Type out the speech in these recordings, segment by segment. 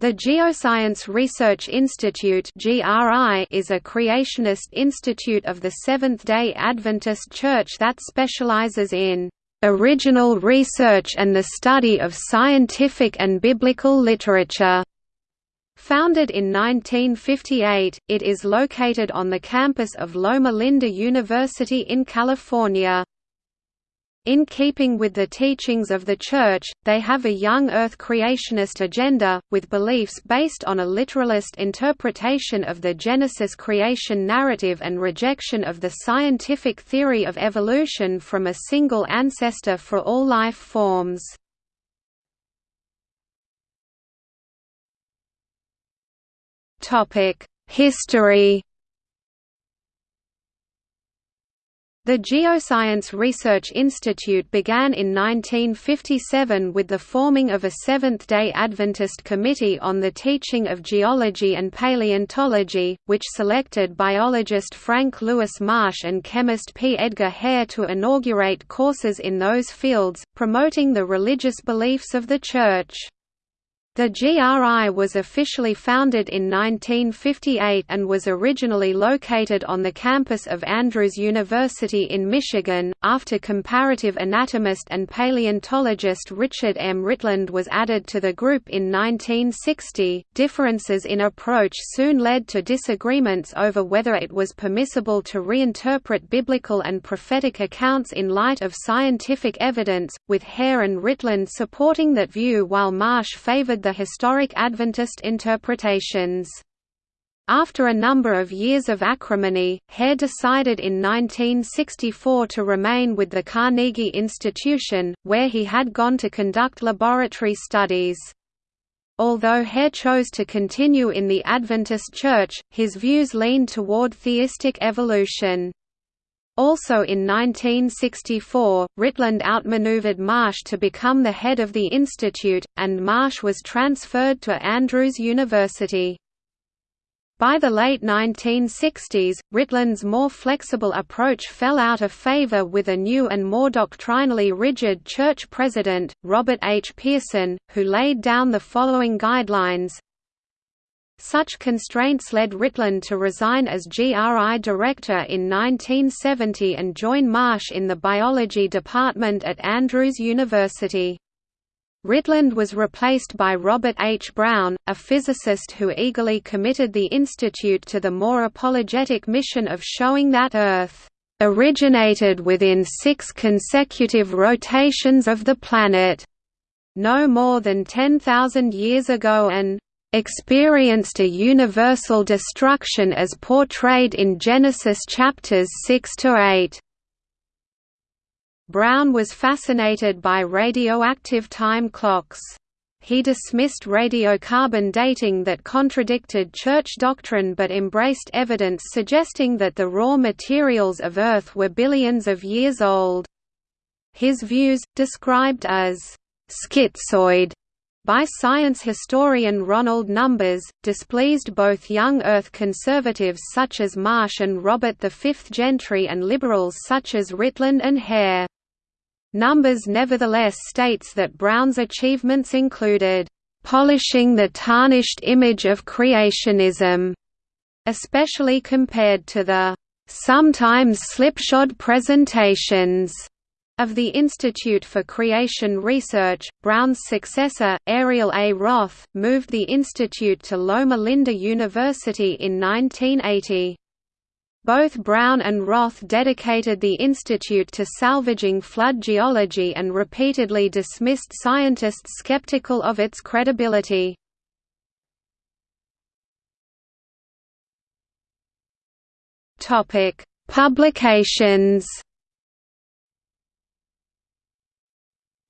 The Geoscience Research Institute is a creationist institute of the Seventh-day Adventist Church that specializes in "...original research and the study of scientific and biblical literature." Founded in 1958, it is located on the campus of Loma Linda University in California. In keeping with the teachings of the Church, they have a young Earth creationist agenda, with beliefs based on a literalist interpretation of the Genesis creation narrative and rejection of the scientific theory of evolution from a single ancestor for all life forms. History The Geoscience Research Institute began in 1957 with the forming of a Seventh-day Adventist Committee on the Teaching of Geology and Paleontology, which selected biologist Frank Lewis Marsh and chemist P. Edgar Hare to inaugurate courses in those fields, promoting the religious beliefs of the Church. The GRI was officially founded in 1958 and was originally located on the campus of Andrews University in Michigan, after comparative anatomist and paleontologist Richard M. Ritland was added to the group in 1960. Differences in approach soon led to disagreements over whether it was permissible to reinterpret biblical and prophetic accounts in light of scientific evidence, with Hare and Ritland supporting that view while Marsh favored the historic Adventist interpretations. After a number of years of acrimony, Hare decided in 1964 to remain with the Carnegie Institution, where he had gone to conduct laboratory studies. Although Hare chose to continue in the Adventist Church, his views leaned toward theistic evolution. Also in 1964, Ritland outmaneuvered Marsh to become the head of the institute, and Marsh was transferred to Andrews University. By the late 1960s, Ritland's more flexible approach fell out of favor with a new and more doctrinally rigid church president, Robert H. Pierson, who laid down the following guidelines, such constraints led Ritland to resign as GRI director in 1970 and join Marsh in the biology department at Andrews University. Ritland was replaced by Robert H. Brown, a physicist who eagerly committed the institute to the more apologetic mission of showing that Earth originated within six consecutive rotations of the planet, no more than 10,000 years ago and experienced a universal destruction as portrayed in Genesis chapters 6 to 8. Brown was fascinated by radioactive time clocks. He dismissed radiocarbon dating that contradicted church doctrine but embraced evidence suggesting that the raw materials of Earth were billions of years old. His views, described as schizoid by science historian Ronald Numbers, displeased both young Earth conservatives such as Marsh and Robert V Gentry and liberals such as Ritland and Hare. Numbers nevertheless states that Brown's achievements included, "...polishing the tarnished image of creationism", especially compared to the "...sometimes slipshod presentations." Of the Institute for Creation Research, Brown's successor, Ariel A. Roth, moved the institute to Loma Linda University in 1980. Both Brown and Roth dedicated the institute to salvaging flood geology and repeatedly dismissed scientists skeptical of its credibility. Publications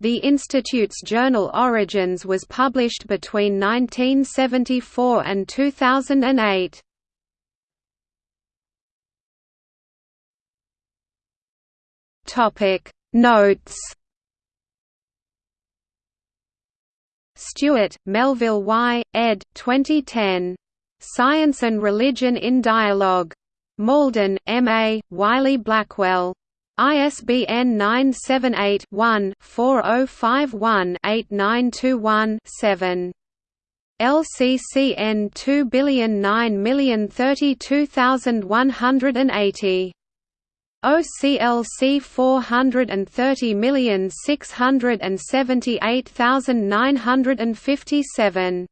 The Institute's journal Origins was published between 1974 and 2008. Topic Notes Stewart, Melville Y., ed. 2010. Science and Religion in Dialogue. Malden, M. A., Wiley Blackwell. ISBN 978-1-4051-8921-7. LCCN 209032180 OCLC 430678957